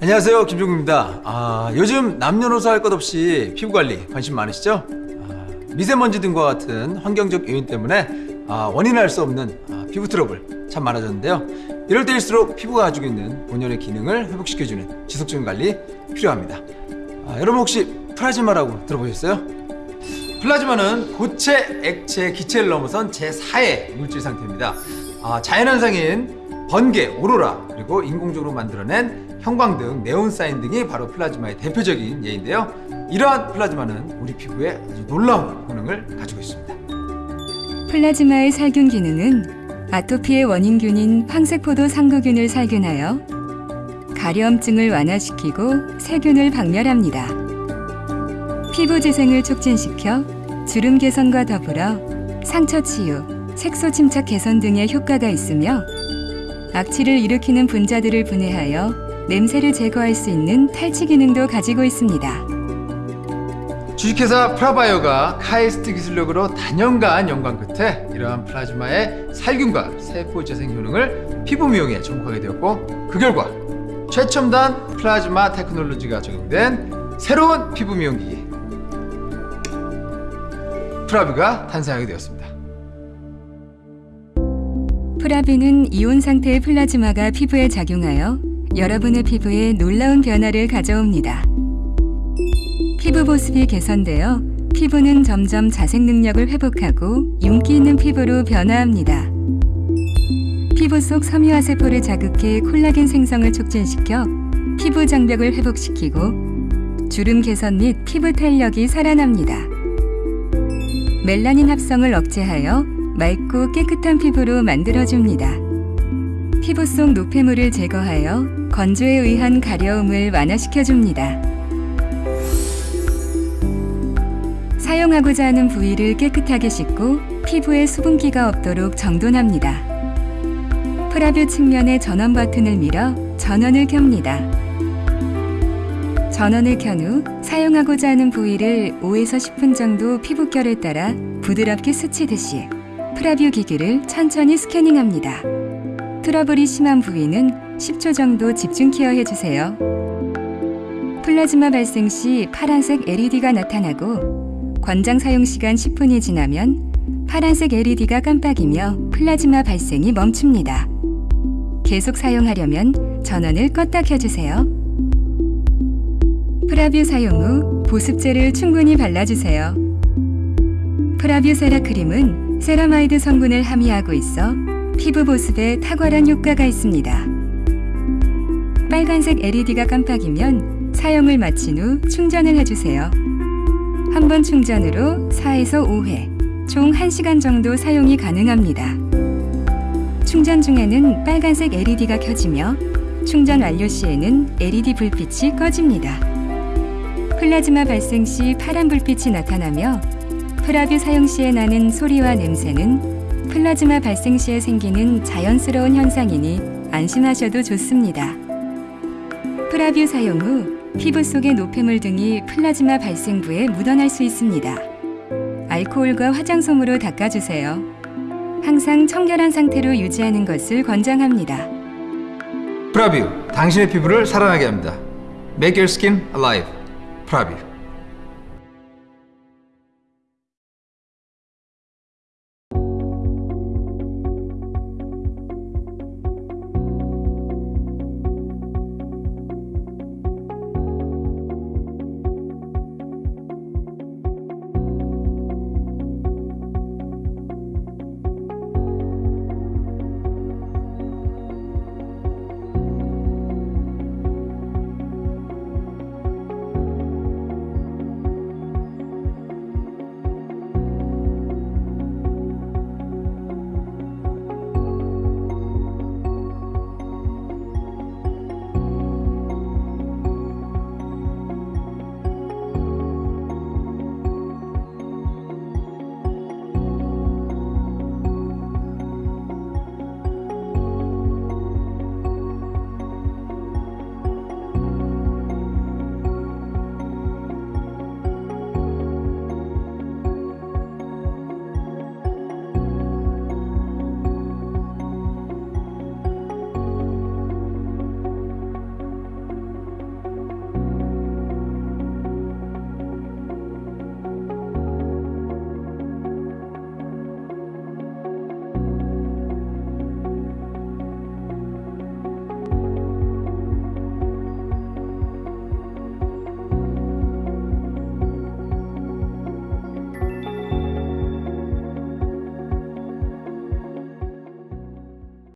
안녕하세요 김종국입니다 아, 요즘 남녀노소 할 것 없이 피부관리 관심 많으시죠? 아, 미세먼지 등과 같은 환경적 요인 때문에 아, 원인을 알 수 없는 아, 피부 트러블 참 많아졌는데요 이럴 때일수록 피부가 가지고 있는 본연의 기능을 회복시켜주는 지속적인 관리 필요합니다 아, 여러분 혹시 플라즈마라고 들어보셨어요? 플라즈마는 고체, 액체, 기체를 넘어선 제4의 물질 상태입니다 아, 자연현상인 번개, 오로라, 그리고 인공적으로 만들어낸 형광등, 네온사인 등이 바로 플라즈마의 대표적인 예인데요. 이러한 플라즈마는 우리 피부에 아주 놀라운 기능을 가지고 있습니다. 플라즈마의 살균 기능은 아토피의 원인균인 황색포도상구균을 살균하여 가려움증을 완화시키고 세균을 박멸합니다. 피부 재생을 촉진시켜 주름 개선과 더불어 상처 치유, 색소 침착 개선 등의 효과가 있으며 악취를 일으키는 분자들을 분해하여 냄새를 제거할 수 있는 탈취 기능도 가지고 있습니다. 주식회사 프라바이오가 카이스트 기술력으로 다년간 연구 끝에 이러한 플라즈마의 살균과 세포 재생 효능을 피부 미용에 접목하게 되었고 그 결과 최첨단 플라즈마 테크놀로지가 적용된 새로운 피부 미용기기 프라뷰가 탄생하게 되었습니다. 프라뷰는 이온 상태의 플라즈마가 피부에 작용하여 여러분의 피부에 놀라운 변화를 가져옵니다. 피부 보습이 개선되어 피부는 점점 자생 능력을 회복하고 윤기 있는 피부로 변화합니다. 피부 속 섬유아세포를 자극해 콜라겐 생성을 촉진시켜 피부 장벽을 회복시키고 주름 개선 및 피부 탄력이 살아납니다. 멜라닌 합성을 억제하여 맑고 깨끗한 피부로 만들어줍니다. 피부 속 노폐물을 제거하여 건조에 의한 가려움을 완화시켜줍니다. 사용하고자 하는 부위를 깨끗하게 씻고 피부에 수분기가 없도록 정돈합니다. 프라뷰 측면의 전원 버튼을 밀어 전원을 켭니다. 전원을 켠 후 사용하고자 하는 부위를 5에서 10분 정도 피부결을 따라 부드럽게 스치듯이 프라뷰 기기를 천천히 스캐닝합니다. 트러블이 심한 부위는 10초 정도 집중 케어해 주세요. 플라즈마 발생 시 파란색 LED가 나타나고 권장 사용 시간 10분이 지나면 파란색 LED가 깜빡이며 플라즈마 발생이 멈춥니다. 계속 사용하려면 전원을 껐다 켜주세요. 프라뷰 사용 후 보습제를 충분히 발라주세요. 프라뷰 세라 크림은 세라마이드 성분을 함유하고 있어 피부 보습에 탁월한 효과가 있습니다. 빨간색 LED가 깜빡이면 사용을 마친 후 충전을 해주세요. 한 번 충전으로 4에서 5회, 총 1시간 정도 사용이 가능합니다. 충전 중에는 빨간색 LED가 켜지며 충전 완료 시에는 LED 불빛이 꺼집니다. 플라즈마 발생 시 파란 불빛이 나타나며 프라뷰 사용 시에 나는 소리와 냄새는 플라즈마 발생 시에 생기는 자연스러운 현상이니 안심하셔도 좋습니다. 프라뷰 사용 후 피부 속의 노폐물 등이 플라즈마 발생부에 묻어날 수 있습니다. 알코올과 화장솜으로 닦아주세요. 항상 청결한 상태로 유지하는 것을 권장합니다. 프라뷰, 당신의 피부를 살아나게 합니다. Make your skin alive. 프라뷰.